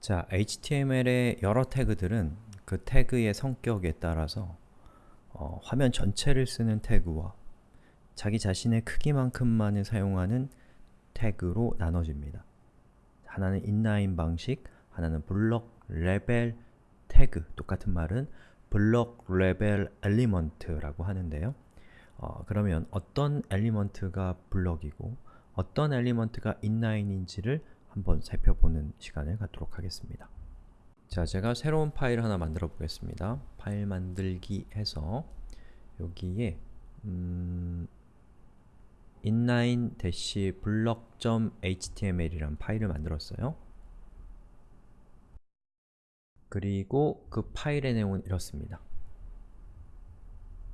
자, HTML의 여러 태그들은 그 태그의 성격에 따라서 어, 화면 전체를 쓰는 태그와 자기 자신의 크기만큼만을 사용하는 태그로 나눠집니다. 하나는 inline 방식, 하나는 block level 태그, 똑같은 말은 block level element라고 하는데요. 어, 그러면 어떤 element가 block이고 어떤 엘리먼트가 인라인인지를 한번 살펴보는 시간을 갖도록 하겠습니다. 자, 제가 새로운 파일 하나 만들어 보겠습니다. 파일 만들기 해서 여기에 음, inline-block.html이라는 파일을 만들었어요. 그리고 그 파일의 내용은 이렇습니다.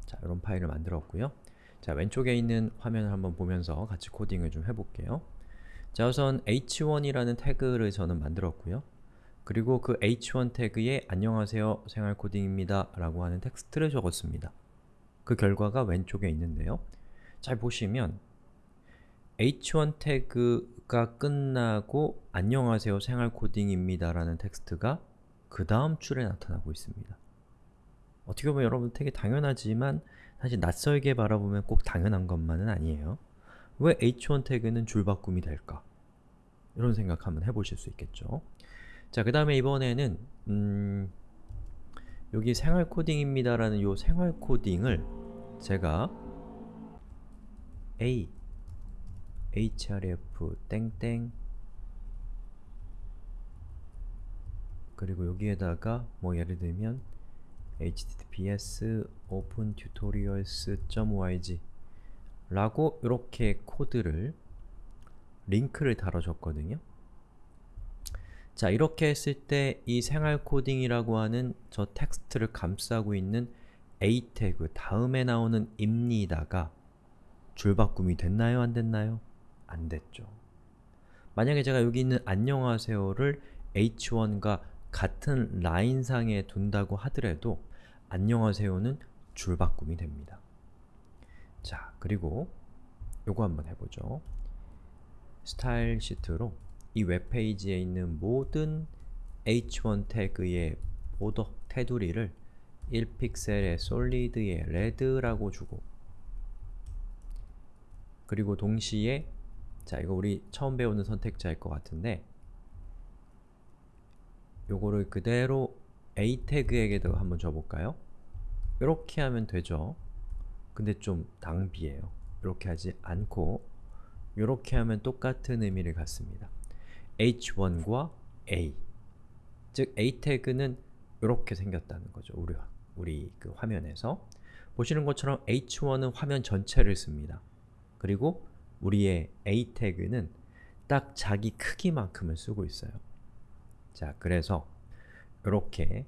자, 이런 파일을 만들었고요. 자, 왼쪽에 있는 화면을 한번 보면서 같이 코딩을 좀 해볼게요. 자, 우선 h1이라는 태그를 저는 만들었고요. 그리고 그 h1 태그에 안녕하세요, 생활코딩입니다 라고 하는 텍스트를 적었습니다. 그 결과가 왼쪽에 있는데요. 잘 보시면 h1 태그가 끝나고 안녕하세요, 생활코딩입니다 라는 텍스트가 그 다음 줄에 나타나고 있습니다. 어떻게 보면 여러분 되게 당연하지만 사실 낯설게 바라보면 꼭 당연한 것만은 아니에요. 왜 h1 태그는 줄바꿈이 될까? 이런 생각 한번 해보실 수 있겠죠. 자, 그 다음에 이번에는 음, 여기 생활 코딩입니다 라는 요 생활 코딩을 제가 a href 땡땡 그리고 여기에다가 뭐 예를 들면 https open tutorials.org 라고 이렇게 코드를 링크를 달아줬거든요. 자, 이렇게 했을 때 이 생활 코딩이라고 하는 저 텍스트를 감싸고 있는 a 태그 다음에 나오는 입니다가 줄바꿈이 됐나요? 안 됐나요? 안 됐죠. 만약에 제가 여기 있는 안녕하세요를 h1과 같은 라인상에 둔다고 하더라도 안녕하세요는 줄바꿈이 됩니다. 자, 그리고 요거 한번 해보죠. style sheet로 이 웹페이지에 있는 모든 h1 태그의 border 테두리를 1픽셀의 solid의 red라고 주고 그리고 동시에 자, 이거 우리 처음 배우는 선택자일 것 같은데 요거를 그대로 a 태그에게도 한번 줘볼까요? 이렇게 하면 되죠. 근데 좀 낭비예요. 이렇게 하지 않고 이렇게 하면 똑같은 의미를 갖습니다. h1과 a 즉 a 태그는 이렇게 생겼다는 거죠. 우리, 우리 그 화면에서 보시는 것처럼 h1은 화면 전체를 씁니다. 그리고 우리의 a 태그는 딱 자기 크기만큼을 쓰고 있어요. 자, 그래서 이렇게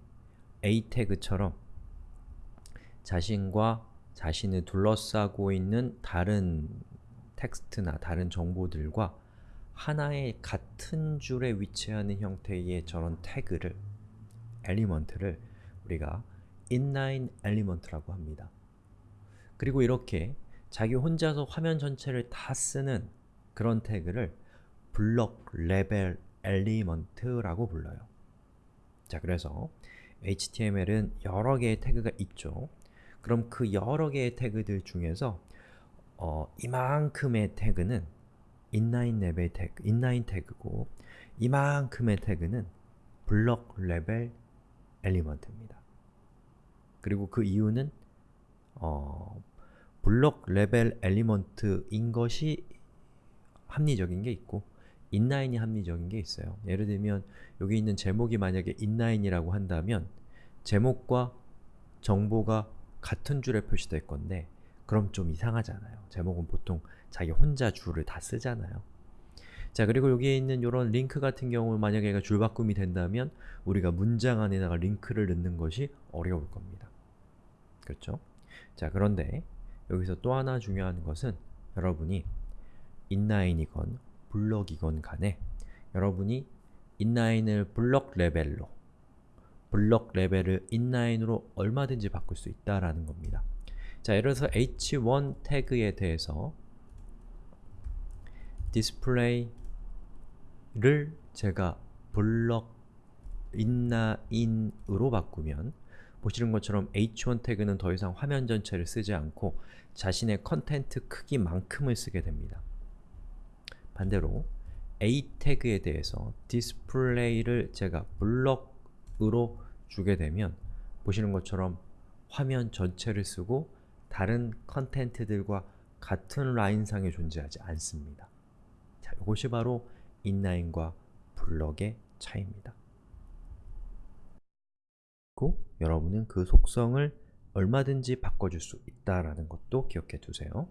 a 태그처럼 자신과 자신을 둘러싸고 있는 다른 텍스트나 다른 정보들과 하나의 같은 줄에 위치하는 형태의 저런 태그를, element를 우리가 inline element라고 합니다. 그리고 이렇게 자기 혼자서 화면 전체를 다 쓰는 그런 태그를 block level element라고 불러요. 자, 그래서 HTML은 여러 개의 태그가 있죠. 그럼 그 여러 개의 태그들 중에서 어, 이만큼의 태그는 inline level 태그, inline 태그고 이만큼의 태그는 block level element입니다. 그리고 그 이유는 어, block level element인 것이 합리적인 게 있고 inline이 합리적인 게 있어요. 예를 들면 여기 있는 제목이 만약에 inline이라고 한다면 제목과 정보가 같은 줄에 표시될 건데 그럼 좀 이상하잖아요. 제목은 보통 자기 혼자 줄을 다 쓰잖아요. 자 그리고 여기에 있는 이런 링크 같은 경우 만약에 얘가 줄바꿈이 된다면 우리가 문장 안에다가 링크를 넣는 것이 어려울 겁니다. 그렇죠? 자 그런데 여기서 또 하나 중요한 것은 여러분이 인라인이건 블럭이건 간에 여러분이 인라인을 블럭 레벨로 블럭 레벨을 인라인으로 얼마든지 바꿀 수 있다라는 겁니다. 자, 예를 들어서 h1 태그에 대해서 display를 제가 block inline으로 바꾸면 보시는 것처럼 h1 태그는 더 이상 화면 전체를 쓰지 않고 자신의 content 크기만큼을 쓰게 됩니다. 반대로 a 태그에 대해서 display를 제가 블럭 으로 주게 되면 보시는 것처럼 화면 전체를 쓰고 다른 컨텐트들과 같은 라인상에 존재하지 않습니다. 자, 이것이 바로 인라인과 블럭의 차이입니다. 그리고 여러분은 그 속성을 얼마든지 바꿔줄 수 있다는 것도 기억해 두세요.